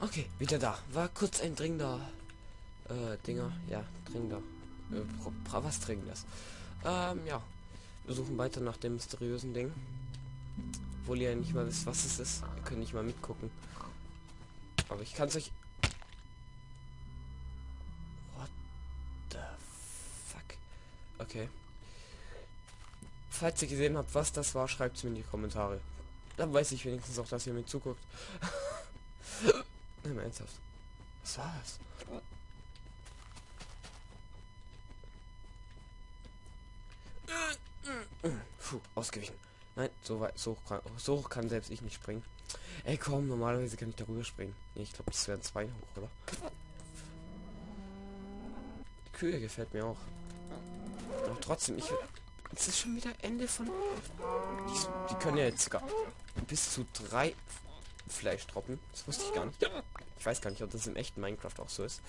Okay, wieder da. War kurz ein dringender äh, Dinger. Ja, dringender. Äh, was dringendes. Ähm, ja. Wir suchen weiter nach dem mysteriösen Ding. Obwohl ihr ja nicht mal wisst, was es ist. Ihr könnt nicht mal mitgucken. Aber ich kann es euch... What the fuck? Okay. Falls ihr gesehen habt, was das war, schreibt es mir in die Kommentare. Dann weiß ich wenigstens auch, dass ihr mir zuguckt. Nein, ernsthaft. Was war das? Puh, ausgewichen. Nein, so weit, so hoch, kann, so hoch kann selbst ich nicht springen. Ey, komm, normalerweise kann ich darüber springen. Nee, ich glaube, das wären zwei hoch, oder? Die Kühe gefällt mir auch. Aber trotzdem, ich... Es ist schon wieder Ende von... Die, die können ja jetzt sogar bis zu drei Fleisch droppen. Das wusste ich gar nicht. Ich weiß gar nicht, ob das im echten Minecraft auch so ist.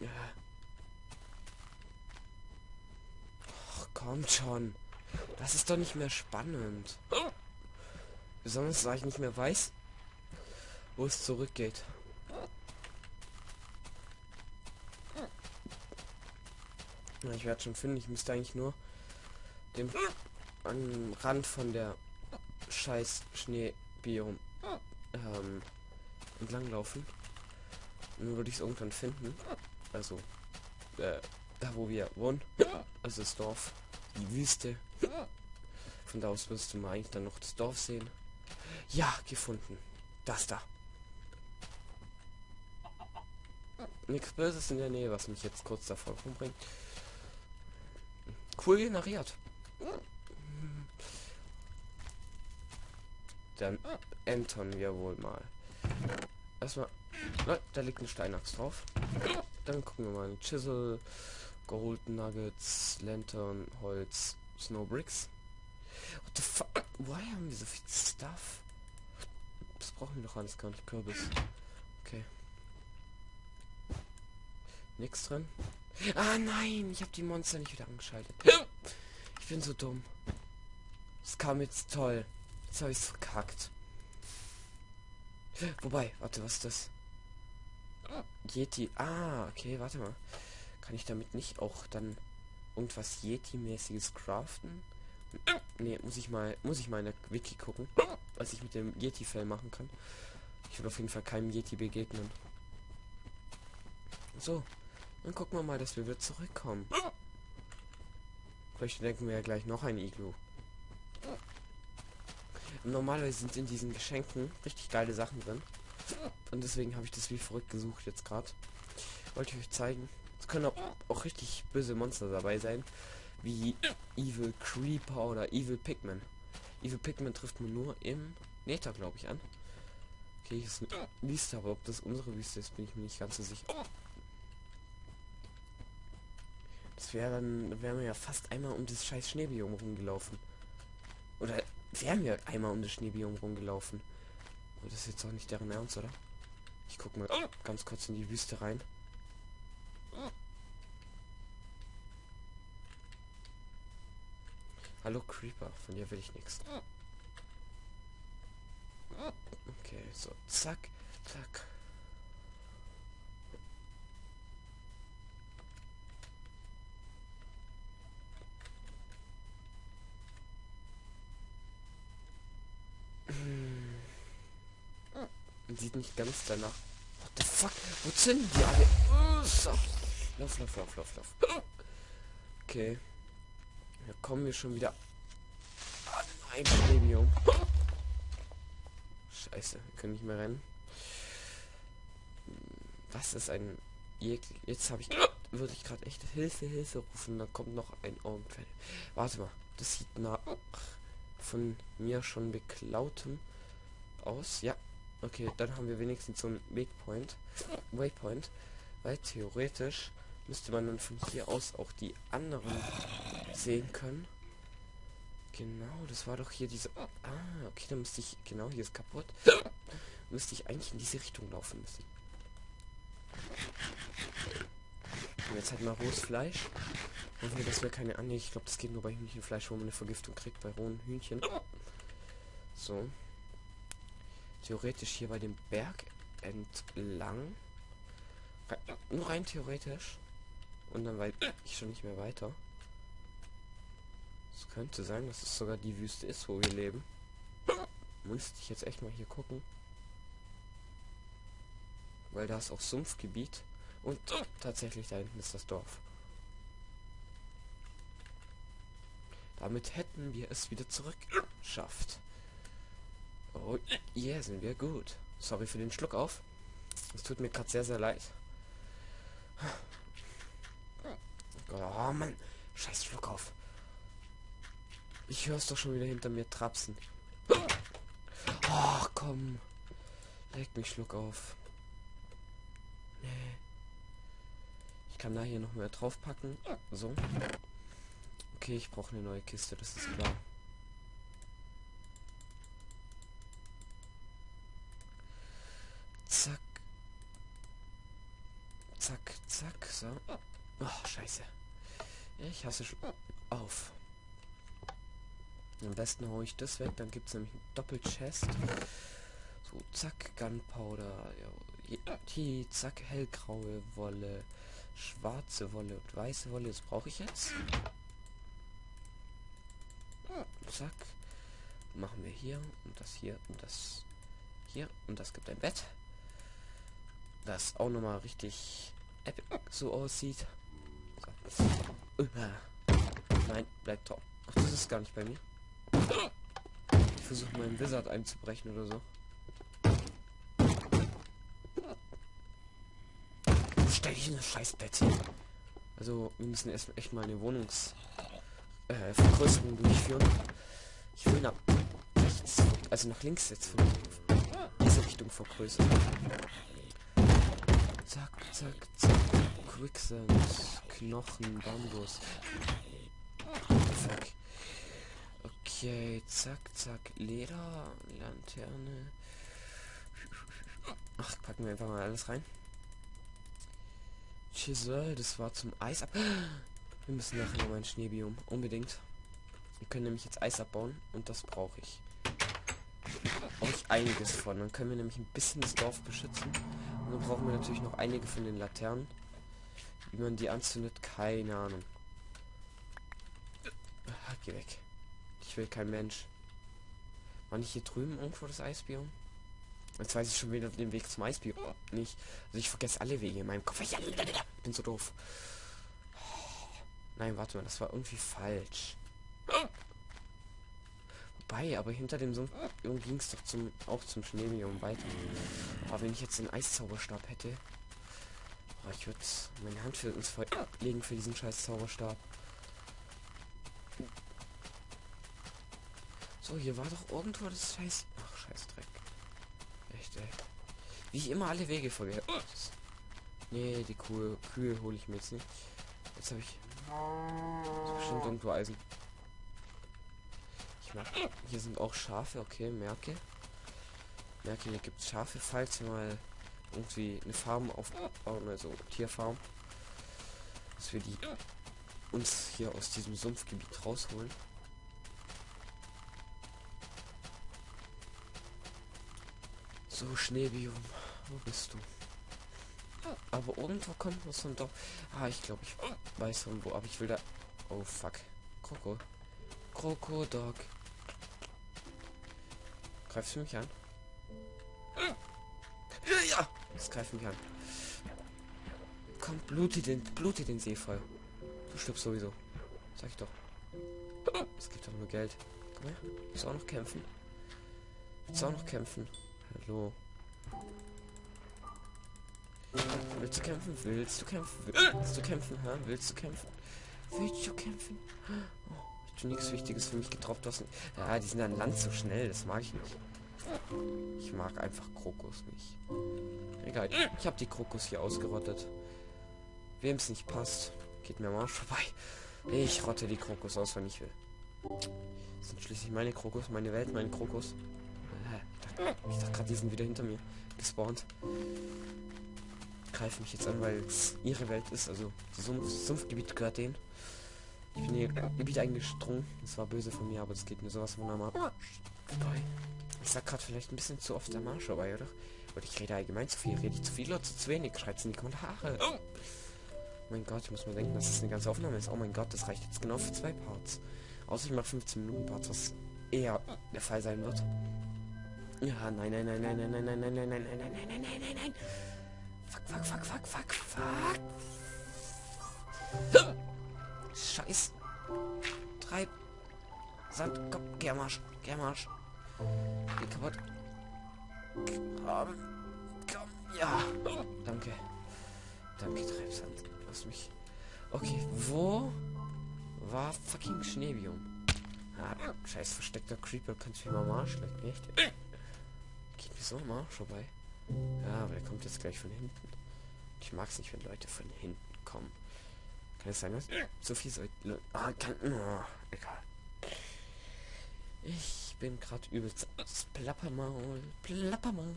Ja. Ach, kommt schon. Das ist doch nicht mehr spannend. Besonders, da ich nicht mehr weiß, wo es zurückgeht. Ja, ich werde schon finden, ich müsste eigentlich nur dem am Rand von der scheiß Schneebiom ähm, entlang laufen. Nur würde ich es irgendwann finden. Also, äh, da wo wir wohnen. Also das Dorf. Die Wüste. Von da aus wirst du mal eigentlich dann noch das Dorf sehen. Ja, gefunden. Das da. Nichts Böses in der Nähe, was mich jetzt kurz davor umbringt. Cool generiert. Dann entern wir wohl mal. Erstmal. Da liegt ein Steinachs drauf. Dann gucken wir mal. Chisel, Gold Nuggets, Lantern, Holz, Snow Bricks. What the fuck? Why haben wir so viel Stuff? Das brauchen wir doch alles gar nicht. Kürbis. Okay. Nichts drin. Ah nein, ich habe die Monster nicht wieder angeschaltet. Ich bin so dumm. Das kam jetzt toll. Jetzt habe ich es verkackt. Wobei, warte, was ist das? Yeti. Ah, okay, warte mal. Kann ich damit nicht auch dann irgendwas Yeti-mäßiges craften? Ne, muss ich mal, muss ich mal in der Wiki gucken, was ich mit dem Yeti-Fell machen kann. Ich will auf jeden Fall keinem Yeti begegnen. So, dann gucken wir mal, dass wir wieder zurückkommen. Vielleicht denken wir ja gleich noch ein Iglu. Normalerweise sind in diesen Geschenken richtig geile Sachen drin. Und deswegen habe ich das wie verrückt gesucht jetzt gerade. Wollte ich euch zeigen. Es können auch, auch richtig böse Monster dabei sein. Wie Evil Creeper oder Evil Pigman. Evil Pigman trifft man nur im Nether, glaube ich, an. Okay, hier ist eine Wüste, aber ob das unsere Wüste ist, bin ich mir nicht ganz so sicher. Das wäre dann, wären wir ja fast einmal um das scheiß Schneebiom rumgelaufen. Oder wären wir einmal um das Schneebiom rumgelaufen. Aber das ist jetzt auch nicht deren Ernst, oder? Ich guck mal ganz kurz in die Wüste rein. Hallo Creeper, von dir will ich nichts. Okay, so, zack, zack. Sieht nicht ganz danach. What the fuck? Wo sind die alle? So. Lauf, lauf, lauf, lauf, lauf. Okay. Da kommen wir schon wieder ein Premium. Scheiße, können nicht mehr rennen. Was ist ein... Jetzt habe ich... Würde ich gerade echt Hilfe, Hilfe rufen. Da kommt noch ein Augenfeld. Warte mal. Das sieht nach von mir schon beklautem aus. Ja. Okay, dann haben wir wenigstens so einen Wegpoint. Waypoint. Weil theoretisch müsste man dann von hier aus auch die anderen sehen können. Genau, das war doch hier diese... Ah, okay, dann müsste ich... Genau, hier ist kaputt. müsste ich eigentlich in diese Richtung laufen müssen. Und jetzt halt mal rohes Fleisch. Hoffen wir, dass wir keine... Ah, nee, ich glaube, das geht nur bei Hühnchenfleisch, wo man eine Vergiftung kriegt, bei rohen Hühnchen. So. Theoretisch hier bei dem Berg entlang. Nur rein theoretisch. Und dann weiß ich schon nicht mehr weiter. Es könnte sein, dass es sogar die Wüste ist, wo wir leben. Müsste ich jetzt echt mal hier gucken. Weil da ist auch Sumpfgebiet. Und tatsächlich da hinten ist das Dorf. Damit hätten wir es wieder zurück schafft. Oh, yeah, sind wir gut. Sorry für den Schluck auf. Es tut mir gerade sehr, sehr leid. Oh Mann, scheiß Schluck auf. Ich höre es doch schon wieder hinter mir trapsen. Ach komm. Leg mich Schluck auf. Nee. Ich kann da hier noch mehr draufpacken. So. Okay, ich brauche eine neue Kiste, das ist klar. Zack. Zack, zack, so. Oh, scheiße. Ich hasse schon auf. Am besten haue ich das weg, dann gibt es nämlich ein Doppelchest. So, zack, Gunpowder. Hier, zack, hellgraue Wolle, schwarze Wolle und weiße Wolle. Das brauche ich jetzt. Zack. Machen wir hier und das hier und das hier und das gibt ein Bett. Das auch nochmal richtig so aussieht. Nein, bleibt top. Ach, das ist gar nicht bei mir. Ich versuche meinen Wizard einzubrechen oder so. Stell dich in das Scheißbett hin. Also, wir müssen erst echt mal eine Wohnungs äh, durchführen. Ich will nach rechts, also nach links jetzt von diese Richtung vergrößern. Zack, zack, zack. Quicksand, Knochen, Bambus. Fuck. Okay, zack, zack. Leder, Lanterne. Ach, packen wir einfach mal alles rein. Chisel, das war zum Eis ab. Wir müssen nachher noch ein Schneebiom. Unbedingt. Wir können nämlich jetzt Eis abbauen und das brauche ich. Brauche ich einiges von. Dann können wir nämlich ein bisschen das Dorf beschützen. Und dann brauchen wir natürlich noch einige von den Laternen. Wie man die anzündet, keine Ahnung. Ah, geh weg. Ich will kein Mensch. War nicht hier drüben irgendwo das Eisbiom? Jetzt weiß ich schon wieder den Weg zum Eisbiom. Nicht. Also ich vergesse alle Wege in meinem Kopf. Ich bin so doof. Nein, warte mal, das war irgendwie falsch. Wobei, aber hinter dem Sumpf ging es doch zum auch zum Schneebiom weiter. Aber wenn ich jetzt den Eiszauberstab hätte, oh, ich würde meine Hand für ins Feuer legen für diesen scheiß Zauberstab. So, hier war doch irgendwo das scheiß. Ach, scheiß Dreck. Echt, ey. Wie ich immer alle Wege vergesse. Nee, die Kühe, Kühe hole ich mir jetzt nicht. Jetzt habe ich bestimmt irgendwo Eisen. Mag. Hier sind auch Schafe, okay, merke. Merke, hier gibt es Schafe, falls wir mal irgendwie eine Farm aufbauen, also Tierfarm. Dass wir die uns hier aus diesem Sumpfgebiet rausholen. So, Schneebium, wo bist du? Aber irgendwo kommt was von doch. Ah, ich glaube, ich weiß von wo, aber ich will da. Oh fuck. Kroko. Krokodog. Greifst du mich an? Ja! Es greift mich an. Komm, blute den, blute den See voll. Du stirbst sowieso. Sag ich doch. Es gibt doch nur Geld. Komm her. Willst du auch noch kämpfen? Willst du auch noch kämpfen? Hallo. Willst du kämpfen? Willst du kämpfen? Willst du kämpfen? Ha? Willst du kämpfen? Willst du kämpfen? Oh, ich nichts Wichtiges für mich getroffen. hast. Ja, die sind an Land so schnell. Das mag ich nicht. Ich mag einfach Krokus nicht. Egal. Ich habe die Krokus hier ausgerottet. Wem es nicht passt, geht mir mal vorbei. Ich rotte die Krokus aus, wenn ich will. Das sind schließlich meine Krokus, meine Welt, meine Krokus. Ich dachte gerade, die sind wieder hinter mir gespawnt greifen mich jetzt an, weil es ihre Welt ist. Also Sumpf Sumpfgebiet gehört denen. Ich bin hier Gebiet eingestrungen. Das war böse von mir, aber das geht mir sowas von normal vorbei. Ich sag gerade vielleicht ein bisschen zu oft der Marsch vorbei, oder? Oder ich rede allgemein zu viel. Rede ich zu viel oder zu wenig? Schreibt's in die Kommentare. Oh mein Gott, ich muss mal denken, dass das eine ganze Aufnahme ist. Oh mein Gott, das reicht jetzt genau für zwei Parts. Außer ich mache 15 Minuten Parts, was eher der Fall sein wird. Ja, nein, nein, nein, nein, nein, nein, nein, nein, nein, nein, nein, nein, nein, nein, nein, nein, nein. Fuck, fuck, fuck, fuck, fuck, fuck. Scheiß. Treib. Sand, komm, geh am Arsch, geh kaputt. Komm, komm, ja. Danke. Danke, Treibsand. Lass mich. Okay, wo war fucking Schneebium? Ah, scheiß versteckter Creeper, kannst du mir mal Arsch lecken, echt? Geht mir so am Arsch vorbei. Ja, aber der kommt jetzt gleich von hinten. Ich mag es nicht, wenn Leute von hinten kommen. Kann es sein, dass so viel soll... Ah, kann... Oh, egal. Ich bin gerade übelst das Plappermaul. Plappermaul.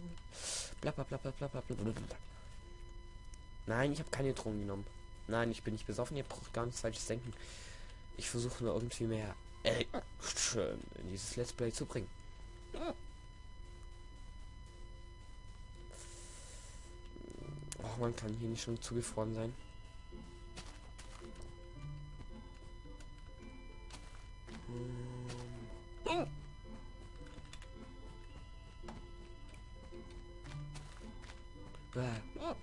Plapper, plapper, plapper, plapper. Nein, ich habe keine Drogen genommen. Nein, ich bin nicht besoffen. Ihr braucht gar nichts falsches denken. Ich versuche nur irgendwie mehr Action in dieses Let's Play zu bringen. Oh, man kann hier nicht schon zugefroren sein.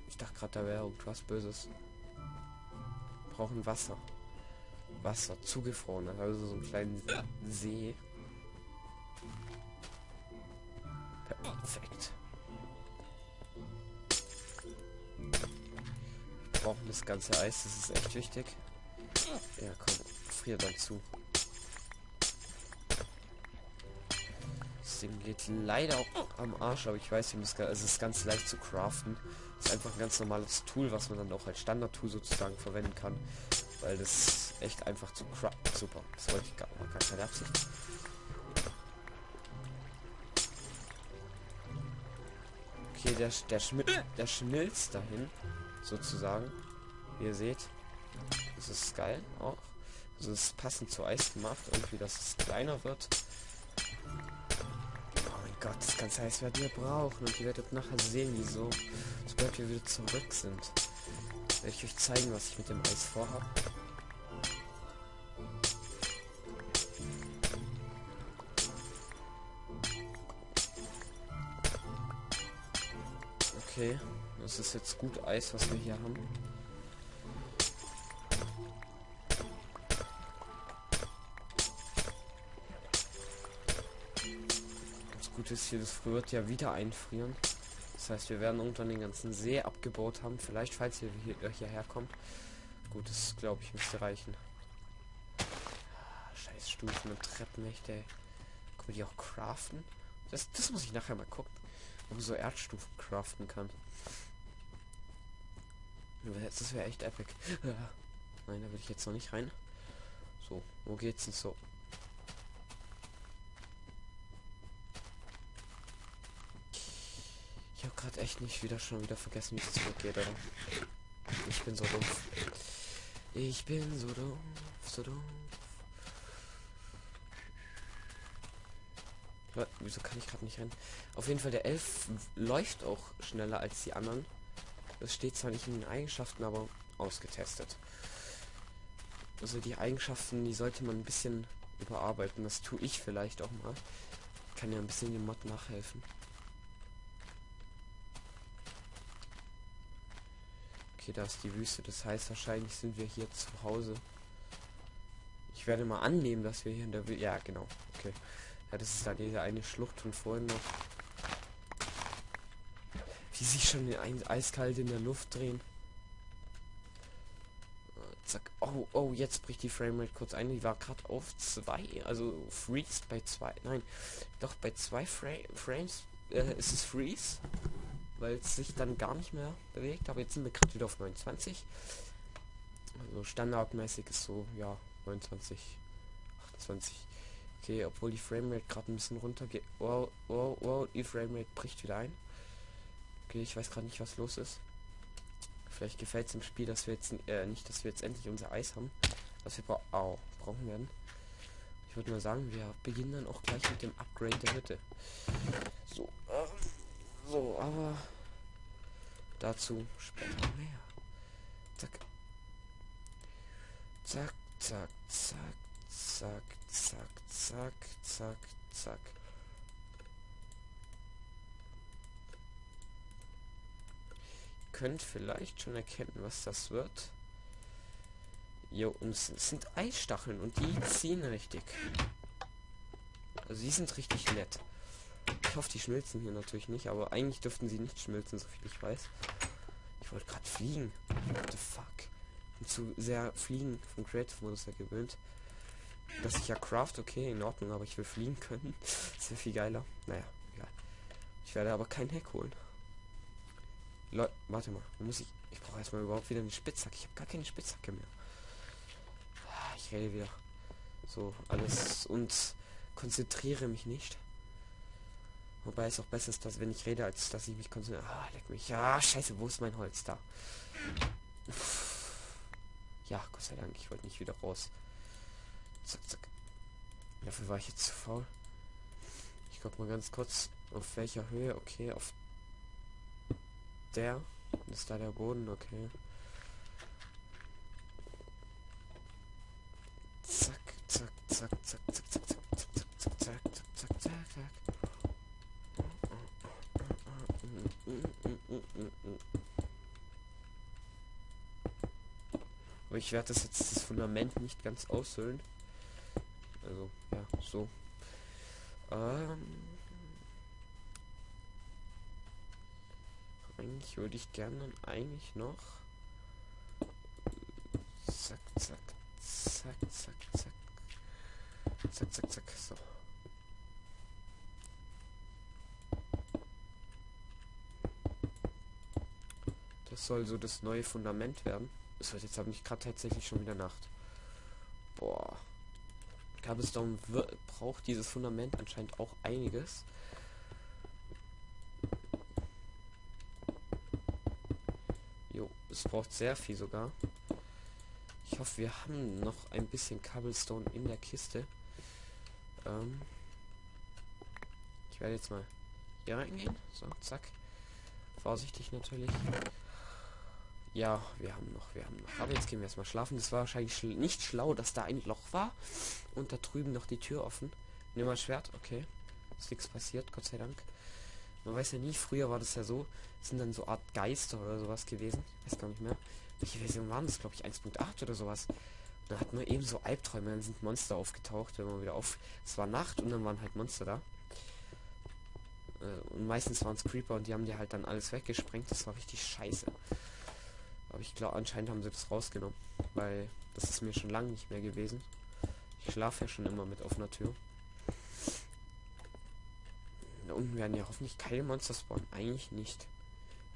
Ich dachte gerade, da wäre irgendwas Böses. Brauchen Wasser. Wasser, zugefroren. Also so einen kleinen See. Perfekt. Wir brauchen das ganze Eis, das ist echt wichtig. Ja, komm, frier dann zu. Ding geht leider auch am Arsch, aber ich weiß, es ist ganz leicht zu craften. Ist einfach ein ganz normales Tool, was man dann auch als Standard-Tool sozusagen verwenden kann. Weil das echt einfach zu crap. Super. Das wollte ich gar, gar keine Absicht. Okay, der, der, Schmi der schmilzt dahin. Sozusagen. Wie ihr seht. Das ist geil auch. Also es ist passend zu Eis gemacht. Irgendwie, dass es kleiner wird. Gott, das ganze Eis werden wir brauchen. Und ihr werdet nachher sehen, wieso. Sobald wir wieder zurück sind werde ich euch zeigen, was ich mit dem Eis vorhabe. Okay, das ist jetzt gut Eis, was wir hier haben. Gute ist hier, das wird ja wieder einfrieren. Das heißt, wir werden irgendwann den ganzen See abgebaut haben. Vielleicht, falls ihr hier, äh, hierher kommt. Gut, das glaube ich müsste reichen. Scheiß Stufen und Treppenmächte. Können wir die auch craften? Das, das muss ich nachher mal gucken. Ob man so Erdstufen craften kann. Das wäre echt epic. Nein, da will ich jetzt noch nicht rein. So, wo geht's denn so? Ich habe gerade echt nicht wieder schon wieder vergessen, wie es zurückgeht, oder? Ich bin so doof. Ich bin so doof, so doof. Wieso kann ich gerade nicht rennen? Auf jeden Fall, der Elf läuft auch schneller als die anderen. Das steht zwar nicht in den Eigenschaften, aber ausgetestet. Also die Eigenschaften, die sollte man ein bisschen überarbeiten. Das tue ich vielleicht auch mal. Kann ja ein bisschen dem Mod nachhelfen. Okay, da ist die Wüste. Das heißt, wahrscheinlich sind wir hier zu Hause. Ich werde mal annehmen, dass wir hier in der Wüste... Ja, genau. Okay. Ja, das ist da diese eine Schlucht von vorhin noch. Wie sich schon ein eiskalt in der Luft drehen. Zack. Oh, oh, jetzt bricht die Framerate kurz ein. Die war gerade auf zwei, also freeze bei zwei. Nein, doch bei zwei Fra Frames äh, ist es freeze weil es sich dann gar nicht mehr bewegt. Aber jetzt sind wir gerade wieder auf 29. Also standardmäßig ist so, ja, 29, 28. Okay, obwohl die Framerate gerade ein bisschen runter geht. Wow, wow, wow, die Framerate bricht wieder ein. Okay, ich weiß gerade nicht, was los ist. Vielleicht gefällt es im Spiel, dass wir jetzt äh, nicht, dass wir jetzt endlich unser Eis haben. Was wir bra oh, brauchen werden. Ich würde mal sagen, wir beginnen dann auch gleich mit dem Upgrade der Hütte. So, ähm, so, aber dazu später mehr. Zack. Zack, zack, zack, zack, zack, zack, zack, zack. könnt vielleicht schon erkennen, was das wird. Jo, und es sind Eisstacheln und die ziehen richtig. Also die sind richtig nett. Ich hoffe, die schmilzen hier natürlich nicht, aber eigentlich dürften sie nicht schmilzen, so viel ich weiß. Ich wollte gerade fliegen. What the fuck? Bin zu sehr fliegen vom Creative Modus ja gewöhnt. Dass ich ja craft, okay, in Ordnung, aber ich will fliegen können. Das wäre viel geiler. Naja, egal. Ich werde aber kein Heck holen. Leute, warte mal, muss ich. Ich brauche erstmal überhaupt wieder eine Spitzhacke. Ich habe gar keine Spitzhacke mehr. Ah, ich rede wieder. So, alles und konzentriere mich nicht. Wobei es auch besser ist, dass wenn ich rede, als dass ich mich konzentriere. Ah, leck mich. Ja, scheiße, wo ist mein Holz da? Ja, Gott sei Dank, ich wollte nicht wieder raus. Zack, zack. Dafür war ich jetzt zu faul. Ich guck mal ganz kurz, auf welcher Höhe. Okay, auf der. Ist da der Boden? Okay. Zack, zack, zack, zack, Aber ich werde das jetzt das Fundament nicht ganz aushöhlen. Also, ja, so. Ähm, eigentlich würde ich gerne dann eigentlich noch. Zack, zack, zack, zack, zack. Zack, zack, zack. So. Soll so das neue Fundament werden. Es wird jetzt aber nicht gerade tatsächlich schon wieder Nacht. Boah. Cobblestone braucht dieses Fundament anscheinend auch einiges. Es braucht sehr viel sogar. Ich hoffe, wir haben noch ein bisschen Cobblestone in der Kiste. Ähm ich werde jetzt mal hier reingehen. So, zack. Vorsichtig natürlich. Ja, wir haben noch, wir haben noch. Aber jetzt gehen wir erstmal schlafen. Das war wahrscheinlich schl nicht schlau, dass da ein Loch war. Und da drüben noch die Tür offen. Nimm mal Schwert, okay. Ist nichts passiert, Gott sei Dank. Man weiß ja nie, früher war das ja so, sind dann so Art Geister oder sowas gewesen. Weiß gar nicht mehr. Welche Version waren das, glaube ich, 1.8 oder sowas. Da hat man eben so Albträume, dann sind Monster aufgetaucht, wenn man wieder auf. Es war Nacht und dann waren halt Monster da. Äh, und meistens waren es Creeper und die haben dir halt dann alles weggesprengt. Das war richtig scheiße. Aber ich glaube, anscheinend haben sie das rausgenommen. Weil das ist mir schon lange nicht mehr gewesen. Ich schlafe ja schon immer mit offener Tür. Da unten werden ja hoffentlich keine Monster spawnen. Eigentlich nicht.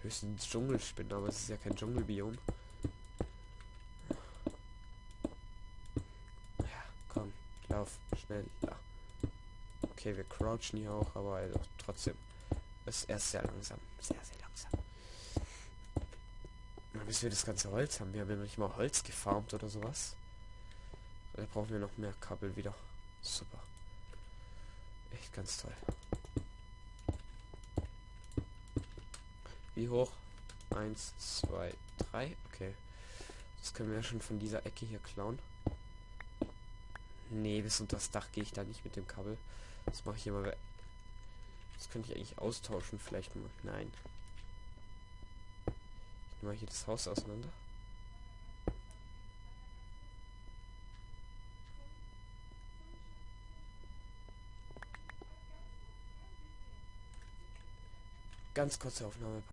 Höchstens Dschungelspinnen, aber es ist ja kein Dschungelbiom. Ja, komm, lauf, schnell, da. Okay, wir crouchen hier auch, aber also trotzdem. Ist erst sehr langsam. Sehr, sehr langsam. Bis wir das ganze Holz haben. Wir haben ja nicht mal Holz gefarmt oder sowas. Da brauchen wir noch mehr Kabel wieder. Super. Echt ganz toll. Wie hoch? Eins, zwei, drei. Okay. Das können wir ja schon von dieser Ecke hier klauen. Nee, bis unter das Dach gehe ich da nicht mit dem Kabel. Das mache ich hier mal. Das könnte ich eigentlich austauschen, vielleicht mal. Nein. Nehme hier das Haus auseinander. Ganz kurze Aufnahme.